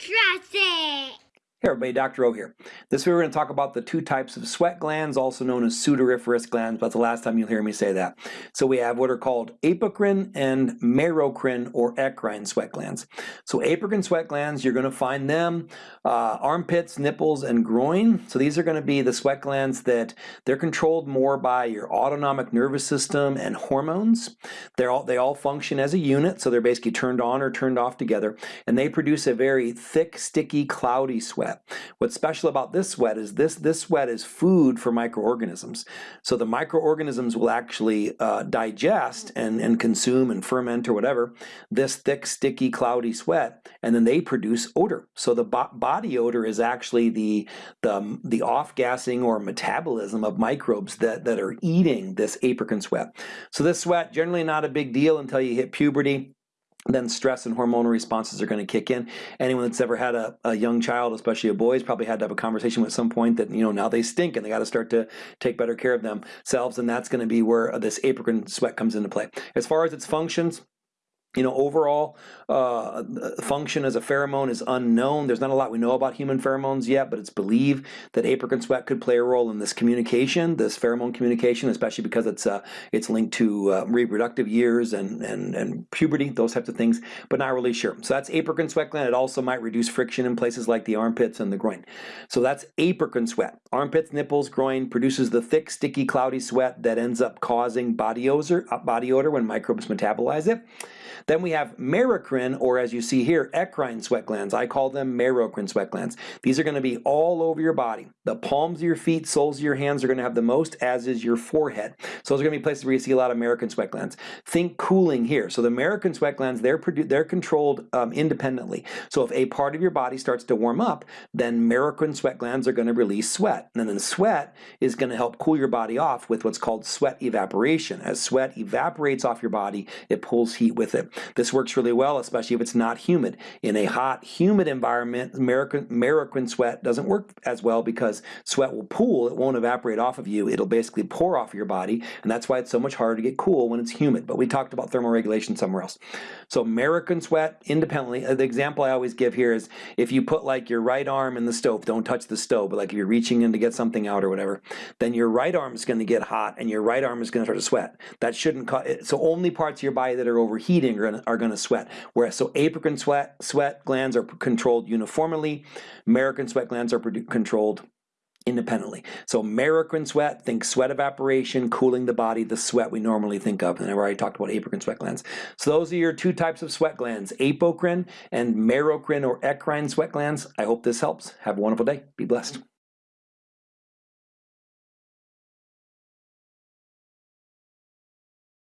Jurassic. Hey everybody, Dr. O here. This week we're going to talk about the two types of sweat glands, also known as sudoriferous glands, but the last time you'll hear me say that. So we have what are called apocrine and merocrine or eccrine sweat glands. So apocrine sweat glands, you're going to find them uh, armpits, nipples, and groin. So these are going to be the sweat glands that they're controlled more by your autonomic nervous system and hormones. They're all, they all function as a unit, so they're basically turned on or turned off together, and they produce a very thick, sticky, cloudy sweat sweat. What's special about this sweat is this, this sweat is food for microorganisms. So the microorganisms will actually uh, digest and, and consume and ferment or whatever this thick, sticky, cloudy sweat, and then they produce odor. So the bo body odor is actually the, the, the off-gassing or metabolism of microbes that, that are eating this apocrine sweat. So this sweat, generally not a big deal until you hit puberty then stress and hormonal responses are going to kick in. Anyone that's ever had a, a young child, especially a boy, has probably had to have a conversation at some point that, you know, now they stink and they got to start to take better care of themselves. And that's going to be where this apocrine sweat comes into play. As far as its functions, you know, overall uh, function as a pheromone is unknown. There's not a lot we know about human pheromones yet, but it's believed that apocrine sweat could play a role in this communication, this pheromone communication, especially because it's uh, it's linked to uh, reproductive years and, and, and puberty, those types of things, but not really sure. So that's apocrine sweat gland. It also might reduce friction in places like the armpits and the groin. So that's apocrine sweat. Armpits, nipples, groin produces the thick, sticky, cloudy sweat that ends up causing body odor, body odor when microbes metabolize it. Then we have merocrine, or as you see here, eccrine sweat glands. I call them merocrine sweat glands. These are going to be all over your body. The palms of your feet, soles of your hands are going to have the most, as is your forehead. So those are going to be places where you see a lot of merocrine sweat glands. Think cooling here. So the merocrine sweat glands, they're, they're controlled um, independently. So if a part of your body starts to warm up, then merocrine sweat glands are going to release sweat. And then the sweat is going to help cool your body off with what's called sweat evaporation. As sweat evaporates off your body, it pulls heat with it. This works really well, especially if it's not humid. In a hot, humid environment, merocrine sweat doesn't work as well because sweat will pool, it won't evaporate off of you, it'll basically pour off of your body, and that's why it's so much harder to get cool when it's humid. But we talked about thermoregulation somewhere else. So merocrine sweat independently, uh, the example I always give here is if you put like your right arm in the stove, don't touch the stove, but like if you're reaching in to get something out or whatever, then your right arm is going to get hot and your right arm is going to start to sweat. That shouldn't so only parts of your body that are overheating gonna, are going to sweat. Whereas so apocrine sweat sweat glands are controlled uniformly, merocrine sweat glands are controlled independently. So merocrine sweat, think sweat evaporation, cooling the body, the sweat we normally think of. And I've already talked about apocrine sweat glands. So those are your two types of sweat glands, apocrine and merocrine or eccrine sweat glands. I hope this helps. Have a wonderful day. Be blessed.